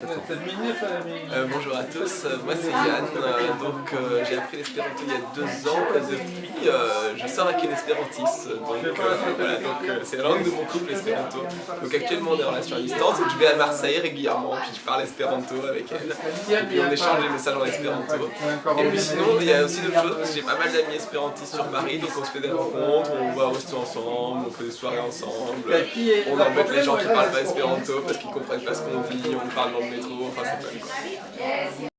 Euh, bonjour à tous, euh, moi c'est Yann, euh, donc j'ai appris l'espéranto il y a deux ans et depuis je sors avec une espérantiste, donc voilà, donc c'est la langue de mon couple espéranto. Donc actuellement on est en relation à distance, donc je vais à Marseille régulièrement, puis je parle espéranto avec elle, et puis on échange les messages en espéranto. Et puis sinon il y a aussi d'autres choses, parce que j'ai pas mal d'amis espérantistes sur Paris, donc on se fait des rencontres, on va au resto ensemble, on fait des soirées ensemble, on embête les gens qui parlent pas espéranto parce qu'ils comprennent pas ce qu'on dit, on parle dans Yes.